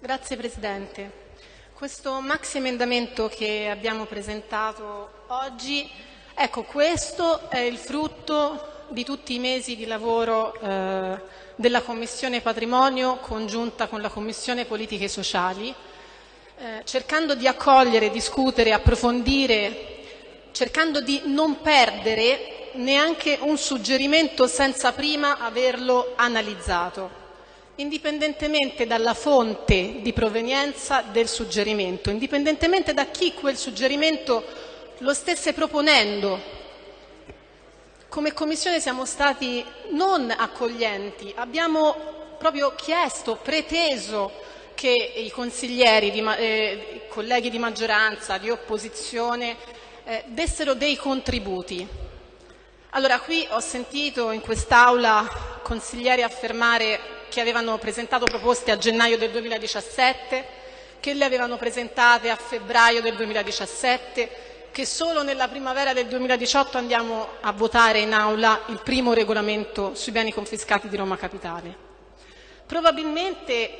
Grazie Presidente. Questo maxi emendamento che abbiamo presentato oggi, ecco questo è il frutto di tutti i mesi di lavoro eh, della Commissione Patrimonio congiunta con la Commissione Politiche Sociali, eh, cercando di accogliere, discutere, approfondire, cercando di non perdere neanche un suggerimento senza prima averlo analizzato indipendentemente dalla fonte di provenienza del suggerimento, indipendentemente da chi quel suggerimento lo stesse proponendo. Come Commissione siamo stati non accoglienti, abbiamo proprio chiesto, preteso che i consiglieri, di, eh, i colleghi di maggioranza, di opposizione, eh, dessero dei contributi. Allora, qui ho sentito in quest'Aula consiglieri affermare che avevano presentato proposte a gennaio del 2017, che le avevano presentate a febbraio del 2017, che solo nella primavera del 2018 andiamo a votare in aula il primo regolamento sui beni confiscati di Roma Capitale. Probabilmente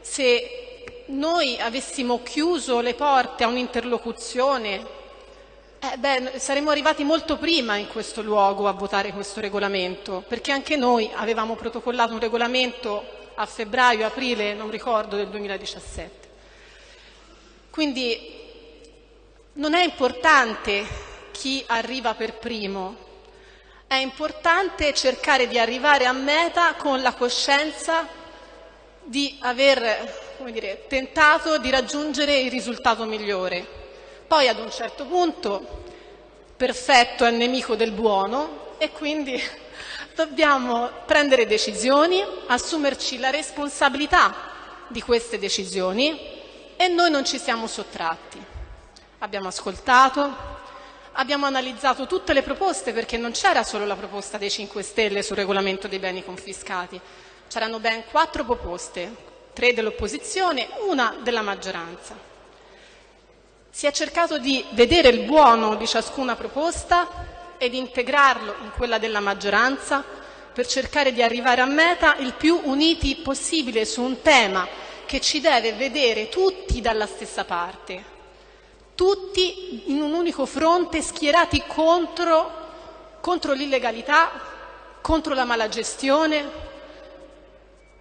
se noi avessimo chiuso le porte a un'interlocuzione eh beh, saremmo arrivati molto prima in questo luogo a votare questo regolamento, perché anche noi avevamo protocollato un regolamento a febbraio, aprile, non ricordo, del 2017. Quindi non è importante chi arriva per primo, è importante cercare di arrivare a meta con la coscienza di aver dire, tentato di raggiungere il risultato migliore. Poi ad un certo punto perfetto è nemico del buono e quindi dobbiamo prendere decisioni, assumerci la responsabilità di queste decisioni e noi non ci siamo sottratti. Abbiamo ascoltato, abbiamo analizzato tutte le proposte perché non c'era solo la proposta dei 5 Stelle sul regolamento dei beni confiscati, c'erano ben quattro proposte, tre dell'opposizione, una della maggioranza. Si è cercato di vedere il buono di ciascuna proposta e di integrarlo in quella della maggioranza per cercare di arrivare a meta il più uniti possibile su un tema che ci deve vedere tutti dalla stessa parte, tutti in un unico fronte schierati contro, contro l'illegalità, contro la malagestione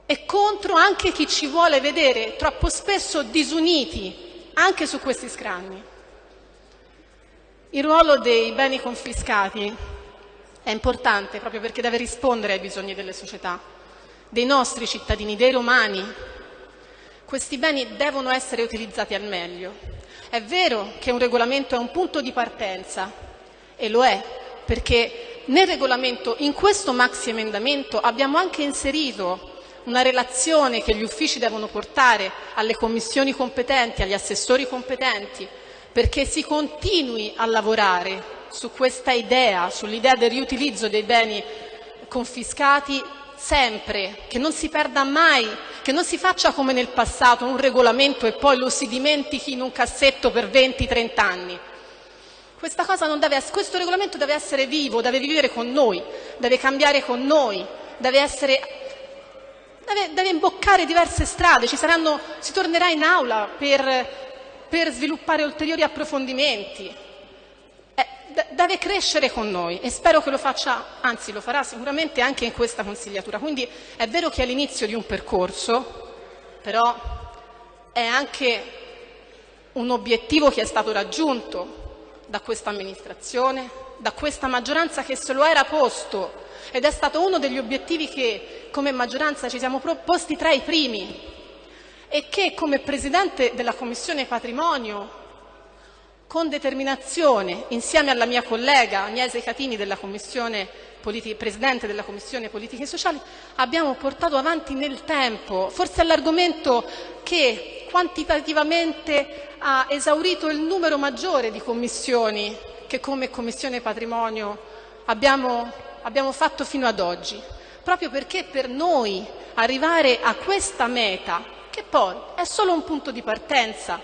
e contro anche chi ci vuole vedere troppo spesso disuniti anche su questi scranni. Il ruolo dei beni confiscati è importante proprio perché deve rispondere ai bisogni delle società, dei nostri cittadini, dei romani. Questi beni devono essere utilizzati al meglio. È vero che un regolamento è un punto di partenza e lo è perché nel regolamento, in questo maxi emendamento, abbiamo anche inserito una relazione che gli uffici devono portare alle commissioni competenti, agli assessori competenti, perché si continui a lavorare su questa idea, sull'idea del riutilizzo dei beni confiscati sempre, che non si perda mai, che non si faccia come nel passato un regolamento e poi lo si dimentichi in un cassetto per 20-30 anni. Deve, questo regolamento deve essere vivo, deve vivere con noi, deve cambiare con noi, deve essere deve, deve imboccare diverse strade, saranno, si tornerà in aula per, per sviluppare ulteriori approfondimenti. Eh, deve crescere con noi e spero che lo faccia, anzi lo farà sicuramente anche in questa consigliatura. Quindi è vero che è l'inizio di un percorso, però è anche un obiettivo che è stato raggiunto da questa amministrazione, da questa maggioranza che se lo era posto ed è stato uno degli obiettivi che come maggioranza ci siamo proposti tra i primi e che come Presidente della Commissione Patrimonio con determinazione, insieme alla mia collega Agnese Catini, della Presidente della Commissione Politiche Sociali, abbiamo portato avanti nel tempo, forse l'argomento che quantitativamente ha esaurito il numero maggiore di commissioni che come Commissione Patrimonio abbiamo abbiamo fatto fino ad oggi, proprio perché per noi arrivare a questa meta, che poi è solo un punto di partenza,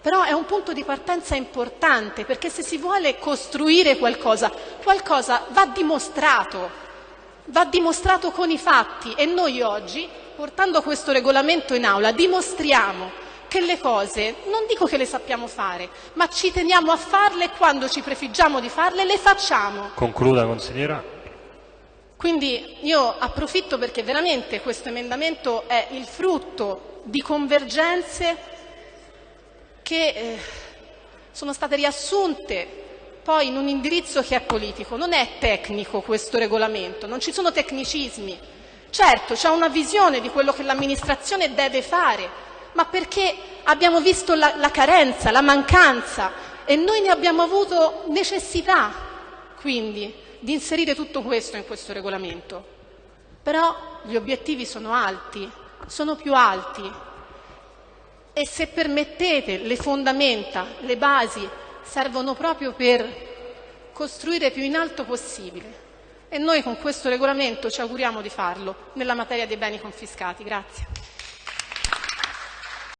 però è un punto di partenza importante, perché se si vuole costruire qualcosa, qualcosa va dimostrato, va dimostrato con i fatti e noi oggi portando questo regolamento in aula, dimostriamo che le cose, non dico che le sappiamo fare, ma ci teniamo a farle e quando ci prefiggiamo di farle, le facciamo. Concluda, consigliera. Quindi io approfitto perché veramente questo emendamento è il frutto di convergenze che eh, sono state riassunte poi in un indirizzo che è politico. Non è tecnico questo regolamento, non ci sono tecnicismi. Certo, c'è una visione di quello che l'amministrazione deve fare, ma perché abbiamo visto la, la carenza, la mancanza e noi ne abbiamo avuto necessità, quindi, di inserire tutto questo in questo regolamento. Però gli obiettivi sono alti, sono più alti e se permettete le fondamenta, le basi servono proprio per costruire più in alto possibile e noi con questo regolamento ci auguriamo di farlo nella materia dei beni confiscati. Grazie.